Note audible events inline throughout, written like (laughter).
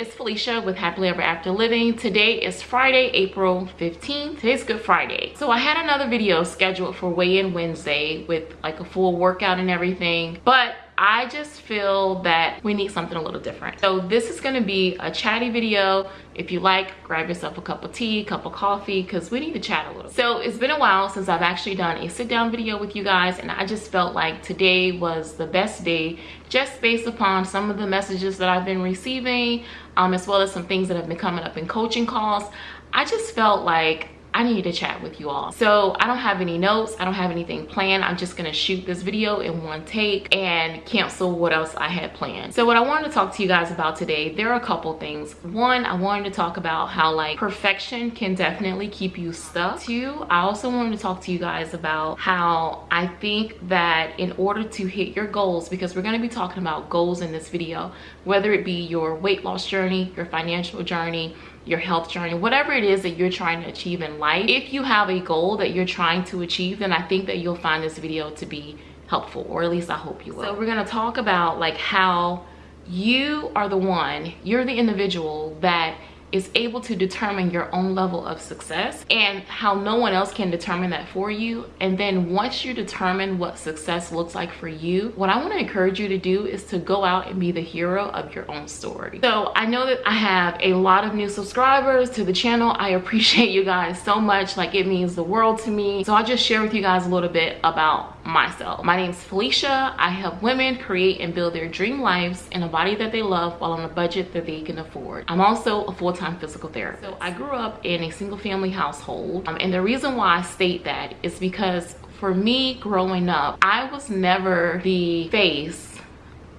it's Felicia with Happily Ever After Living. Today is Friday, April 15th. Today's Good Friday. So I had another video scheduled for weigh-in Wednesday with like a full workout and everything, but I just feel that we need something a little different. So this is gonna be a chatty video. If you like, grab yourself a cup of tea, cup of coffee, because we need to chat a little. So it's been a while since I've actually done a sit down video with you guys and I just felt like today was the best day just based upon some of the messages that I've been receiving um, as well as some things that have been coming up in coaching calls. I just felt like I need to chat with you all. So I don't have any notes. I don't have anything planned. I'm just gonna shoot this video in one take and cancel what else I had planned. So what I wanted to talk to you guys about today, there are a couple things. One, I wanted to talk about how like perfection can definitely keep you stuck. Two, I also wanted to talk to you guys about how I think that in order to hit your goals, because we're gonna be talking about goals in this video, whether it be your weight loss journey, your financial journey, your health journey, whatever it is that you're trying to achieve in life. If you have a goal that you're trying to achieve, then I think that you'll find this video to be helpful, or at least I hope you will. So we're gonna talk about like how you are the one, you're the individual that is able to determine your own level of success and how no one else can determine that for you. And then once you determine what success looks like for you, what I want to encourage you to do is to go out and be the hero of your own story. So I know that I have a lot of new subscribers to the channel. I appreciate you guys so much. Like it means the world to me. So I'll just share with you guys a little bit about myself. My name is Felicia. I help women create and build their dream lives in a body that they love while on a budget that they can afford. I'm also a full-time physical therapist. So I grew up in a single family household. Um, and the reason why I state that is because for me growing up, I was never the face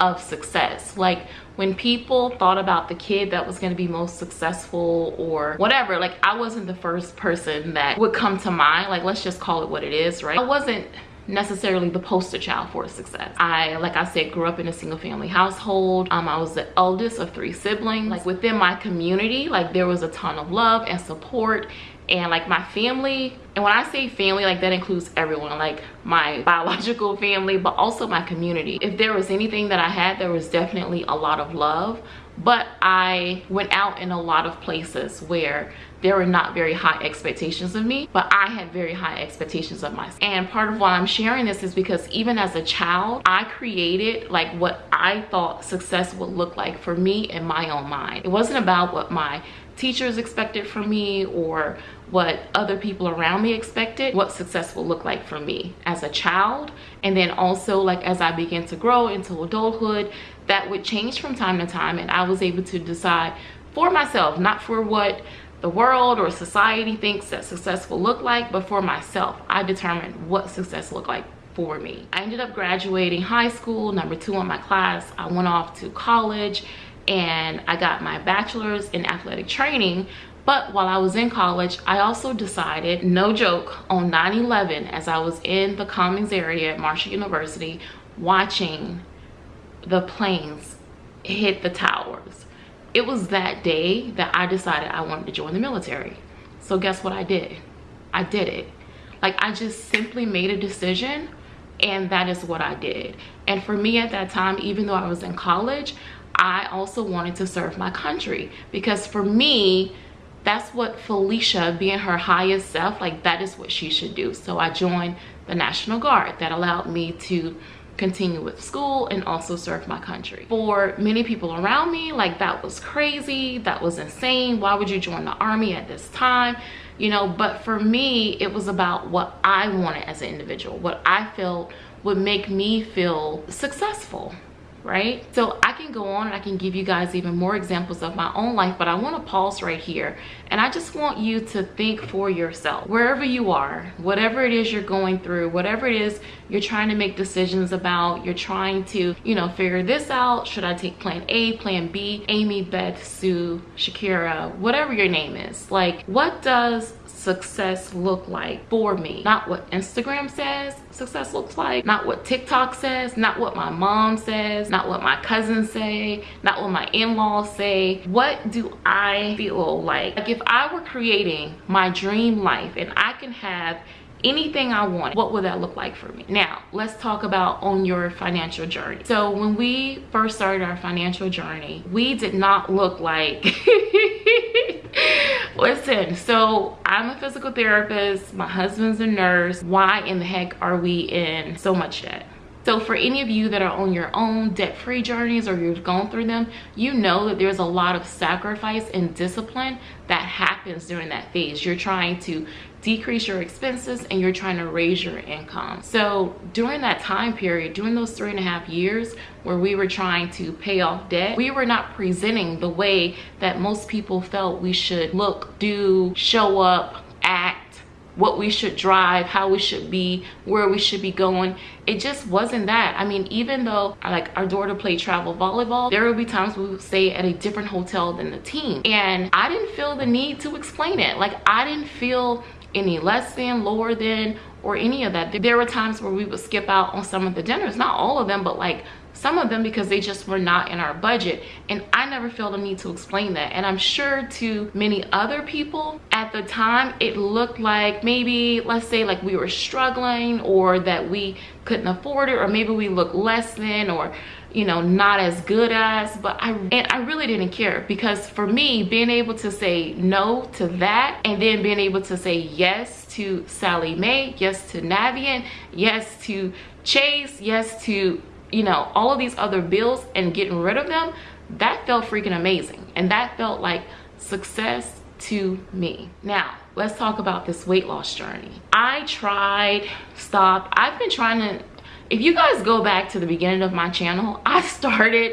of success. Like when people thought about the kid that was going to be most successful or whatever, like I wasn't the first person that would come to mind. Like let's just call it what it is, right? I wasn't necessarily the poster child for success. I, like I said, grew up in a single family household. Um, I was the eldest of three siblings. Like within my community, like there was a ton of love and support and like my family and when i say family like that includes everyone like my (laughs) biological family but also my community if there was anything that i had there was definitely a lot of love but i went out in a lot of places where there were not very high expectations of me but i had very high expectations of myself. And part of why i'm sharing this is because even as a child i created like what i thought success would look like for me in my own mind. It wasn't about what my teachers expected from me or what other people around me expected what success will look like for me as a child. And then also like as i began to grow into adulthood that would change from time to time and i was able to decide for myself not for what the world or society thinks that success will look like but for myself. I determined what success looked like for me. I ended up graduating high school number two in my class. I went off to college and I got my bachelor's in athletic training. But while I was in college, I also decided, no joke, on 9-11 as I was in the Commons area at Marshall University watching the planes hit the towers. It was that day that I decided I wanted to join the military. So guess what I did? I did it. Like I just simply made a decision and that is what I did. And for me at that time, even though I was in college, I also wanted to serve my country because for me, that's what Felicia being her highest self, like that is what she should do. So I joined the National Guard that allowed me to continue with school and also serve my country. For many people around me, like that was crazy, that was insane. Why would you join the army at this time? You know, but for me, it was about what I wanted as an individual, what I felt would make me feel successful right? So i can go on and i can give you guys even more examples of my own life but i want to pause right here. And i just want you to think for yourself. Wherever you are whatever it is you're going through whatever it is you're trying to make decisions about you're trying to you know figure this out. Should i take plan a plan b? Amy beth sue shakira whatever your name is. Like what does success look like for me not what instagram says success looks like not what tiktok says not what my mom says not what my cousins say not what my in-laws say what do i feel like like if i were creating my dream life and i can have anything I want, what would that look like for me? Now, let's talk about on your financial journey. So when we first started our financial journey, we did not look like (laughs) listen so i'm a physical therapist. My husband's a nurse. Why in the heck are we in so much debt so for any of you that are on your own debt-free journeys or you've gone through them, you know that there's a lot of sacrifice and discipline that happens during that phase. You're trying to decrease your expenses and you're trying to raise your income. So during that time period, during those three and a half years where we were trying to pay off debt, we were not presenting the way that most people felt we should look, do, show up, act, what we should drive how we should be where we should be going. It just wasn't that. I mean even though like our daughter played travel volleyball there would be times we would stay at a different hotel than the team. And i didn't feel the need to explain it. Like i didn't feel any less than lower than or any of that. There were times where we would skip out on some of the dinners. Not all of them but like some of them because they just were not in our budget. And i never felt the need to explain that. And i'm sure to many other people at the time it looked like maybe let's say like we were struggling or that we couldn't afford it or maybe we look less than or you know not as good as. But i and i really didn't care because for me being able to say no to that and then being able to say yes to Sallie Mae yes to navient yes to chase yes to you know all of these other bills and getting rid of them that felt freaking amazing. And that felt like success to me. Now let's talk about this weight loss journey. I tried stopped. I've been trying to if you guys go back to the beginning of my channel (laughs) i started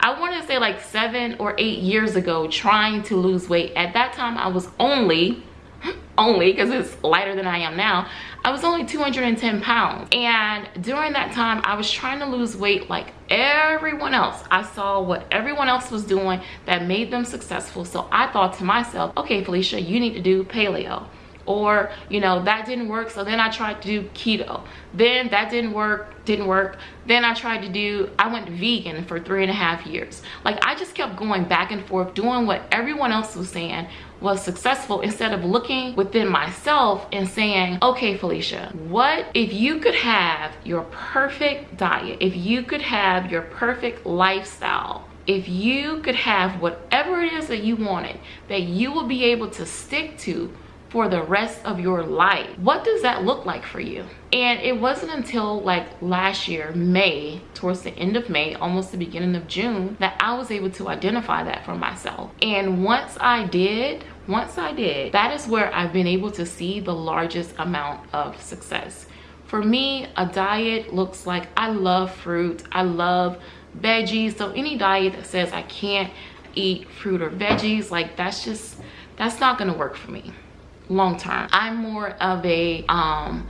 i want to say like seven or eight years ago trying to lose weight. At that time i was only (laughs) only because it's lighter than I am now, I was only 210 pounds. And during that time, I was trying to lose weight like everyone else. I saw what everyone else was doing that made them successful. So I thought to myself, okay, Felicia, you need to do paleo or you know that didn't work so then i tried to do keto. Then that didn't work didn't work. Then i tried to do i went vegan for three and a half years. Like i just kept going back and forth doing what everyone else was saying was successful instead of looking within myself and saying okay felicia what if you could have your perfect diet? If you could have your perfect lifestyle? If you could have whatever it is that you wanted that you will be able to stick to for the rest of your life. What does that look like for you? And it wasn't until like last year may towards the end of may almost the beginning of june that i was able to identify that for myself. And once i did once i did that is where i've been able to see the largest amount of success. For me a diet looks like i love fruit. I love veggies. So any diet that says i can't eat fruit or veggies like that's just that's not gonna work for me long term i'm more of a um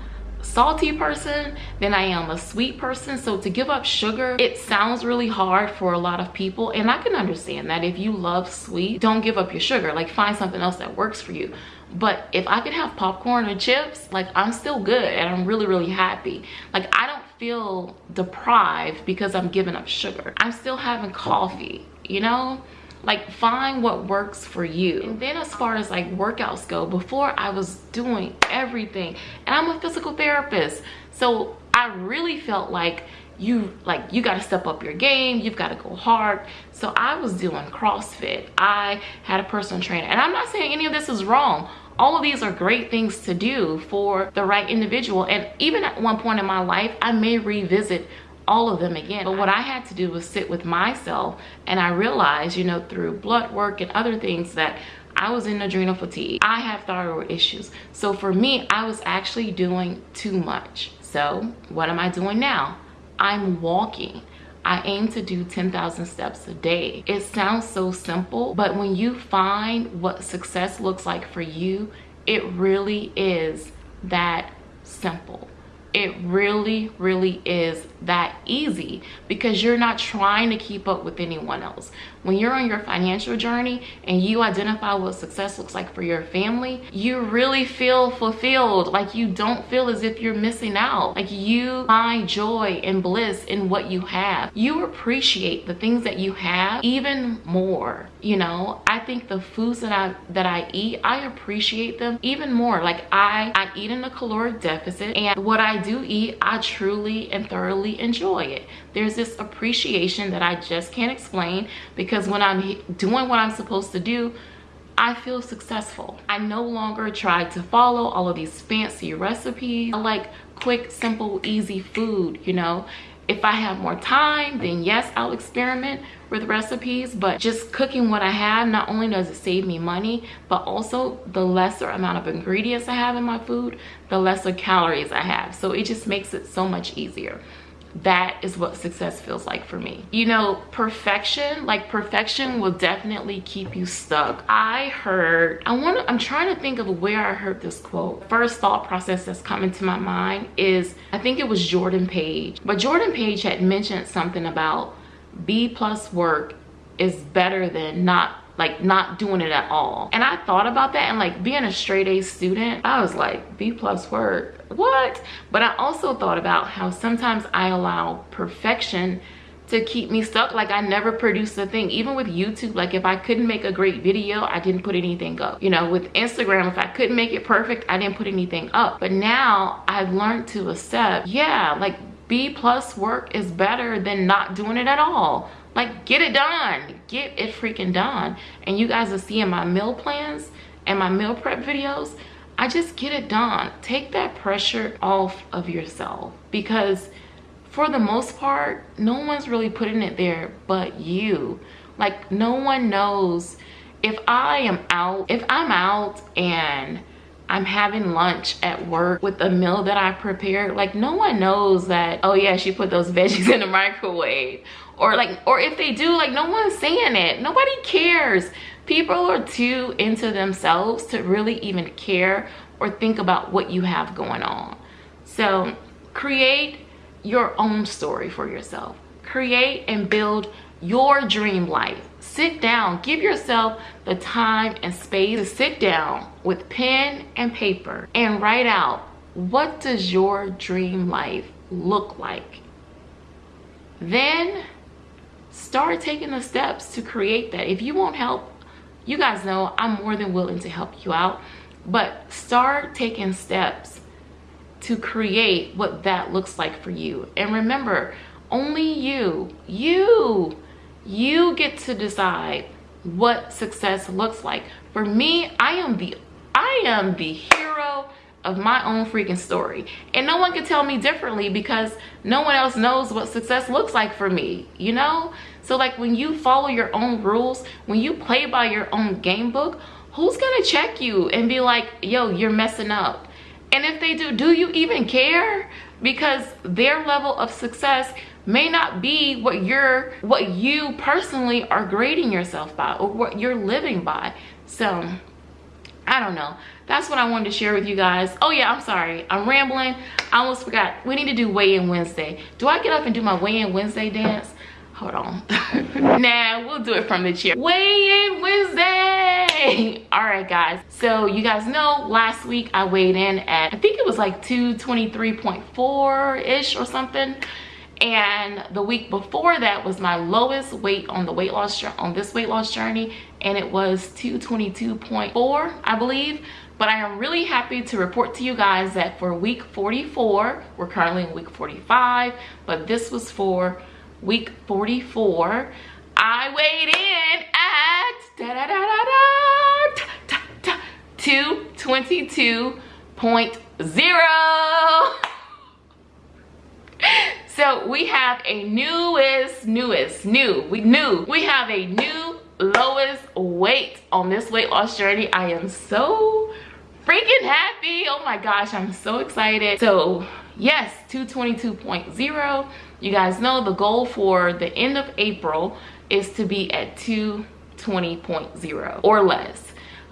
salty person than I am a sweet person. So to give up sugar, it sounds really hard for a lot of people. And I can understand that if you love sweet, don't give up your sugar. Like find something else that works for you. But if I could have popcorn or chips, like I'm still good and I'm really, really happy. Like I don't feel deprived because I'm giving up sugar. I'm still having coffee, you know? Like find what works for you. And then as far as like workouts go before i was doing everything and i'm a physical therapist so i really felt like you like you got to step up your game you've got to go hard. So i was doing crossfit. I had a personal trainer. And i'm not saying any of this is wrong. All of these are great things to do for the right individual. And even at one point in my life i may revisit all of them again. But what I had to do was sit with myself and I realized, you know, through blood work and other things that I was in adrenal fatigue. I have thyroid issues. So for me, I was actually doing too much. So what am I doing now? I'm walking. I aim to do 10,000 steps a day. It sounds so simple, but when you find what success looks like for you, it really is that simple it really really is that easy because you're not trying to keep up with anyone else when you're on your financial journey and you identify what success looks like for your family, you really feel fulfilled. Like you don't feel as if you're missing out. Like you find joy and bliss in what you have. You appreciate the things that you have even more. You know, I think the foods that I that I eat, I appreciate them even more. Like I, I eat in a caloric deficit and what I do eat, I truly and thoroughly enjoy it. There's this appreciation that I just can't explain because when I'm doing what I'm supposed to do, I feel successful. I no longer try to follow all of these fancy recipes. I like quick, simple, easy food, you know? If I have more time, then yes, I'll experiment with recipes, but just cooking what I have, not only does it save me money, but also the lesser amount of ingredients I have in my food, the lesser calories I have. So it just makes it so much easier that is what success feels like for me. You know perfection like perfection will definitely keep you stuck. I heard i want to i'm trying to think of where i heard this quote. First thought process that's coming to my mind is i think it was jordan page but jordan page had mentioned something about b plus work is better than not like not doing it at all. And i thought about that and like being a straight a student i was like b plus work what but i also thought about how sometimes i allow perfection to keep me stuck. Like i never produced a thing. Even with youtube like if i couldn't make a great video i didn't put anything up. You know with instagram if i couldn't make it perfect i didn't put anything up. But now i've learned to accept yeah like b plus work is better than not doing it at all. Like get it done. Get it freaking done. And you guys are seeing my meal plans and my meal prep videos I just get it done. Take that pressure off of yourself because for the most part, no one's really putting it there but you. Like no one knows if I am out, if I'm out and I'm having lunch at work with a meal that I prepared, like no one knows that, oh yeah, she put those (laughs) veggies in the microwave. Or like, or if they do, like no one's saying it. Nobody cares people are too into themselves to really even care or think about what you have going on. So create your own story for yourself. Create and build your dream life. Sit down. Give yourself the time and space to sit down with pen and paper and write out what does your dream life look like. Then start taking the steps to create that. If you want help you guys know i'm more than willing to help you out but start taking steps to create what that looks like for you. And remember only you you you get to decide what success looks like. For me i am the i am the hero of my own freaking story. And no one can tell me differently because no one else knows what success looks like for me you know so like when you follow your own rules when you play by your own game book who's gonna check you and be like yo you're messing up and if they do do you even care because their level of success may not be what you're what you personally are grading yourself by or what you're living by so I don't know. That's what I wanted to share with you guys. Oh yeah, I'm sorry. I'm rambling. I almost forgot. We need to do weigh-in Wednesday. Do I get up and do my weigh-in Wednesday dance? Hold on. (laughs) nah, we'll do it from the chair. Weigh-in Wednesday. (laughs) All right, guys. So you guys know last week I weighed in at, I think it was like 223.4-ish or something and the week before that was my lowest weight on the weight loss on this weight loss journey and it was 222.4 i believe but i am really happy to report to you guys that for week 44 we're currently in week 45 but this was for week 44 i weighed in at da da da da da, 222.0 so we have a newest newest new we knew we have a new lowest weight on this weight loss journey. I am so freaking happy. Oh my gosh i'm so excited. So yes 222.0 you guys know the goal for the end of april is to be at 220.0 or less.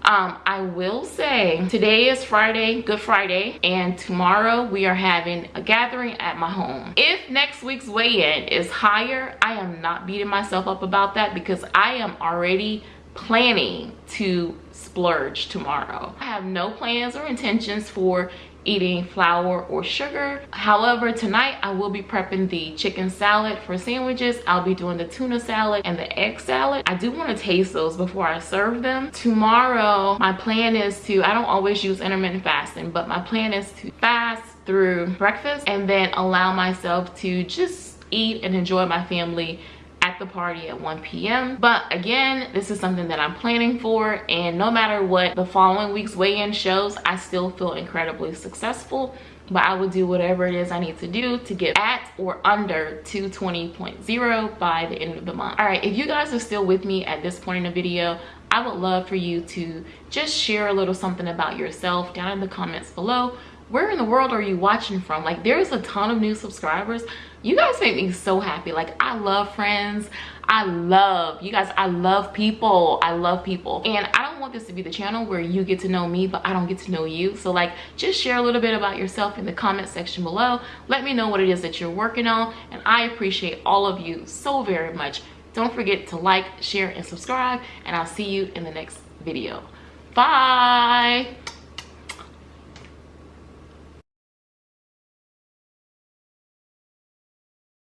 Um i will say today is friday good friday and tomorrow we are having a gathering at my home. If next week's weigh-in is higher i am not beating myself up about that because i am already planning to splurge tomorrow. I have no plans or intentions for eating flour or sugar. However tonight i will be prepping the chicken salad for sandwiches. I'll be doing the tuna salad and the egg salad. I do want to taste those before i serve them. Tomorrow my plan is to i don't always use intermittent fasting but my plan is to fast through breakfast and then allow myself to just eat and enjoy my family at the party at 1 p.m. But again, this is something that I'm planning for and no matter what the following week's weigh-in shows, I still feel incredibly successful but I will do whatever it is I need to do to get at or under 220.0 by the end of the month. All right, if you guys are still with me at this point in the video, I would love for you to just share a little something about yourself down in the comments below where in the world are you watching from? Like there's a ton of new subscribers. You guys make me so happy. Like i love friends. I love you guys i love people. I love people. And i don't want this to be the channel where you get to know me but i don't get to know you. So like just share a little bit about yourself in the comment section below. Let me know what it is that you're working on and i appreciate all of you so very much. Don't forget to like share and subscribe and i'll see you in the next video. Bye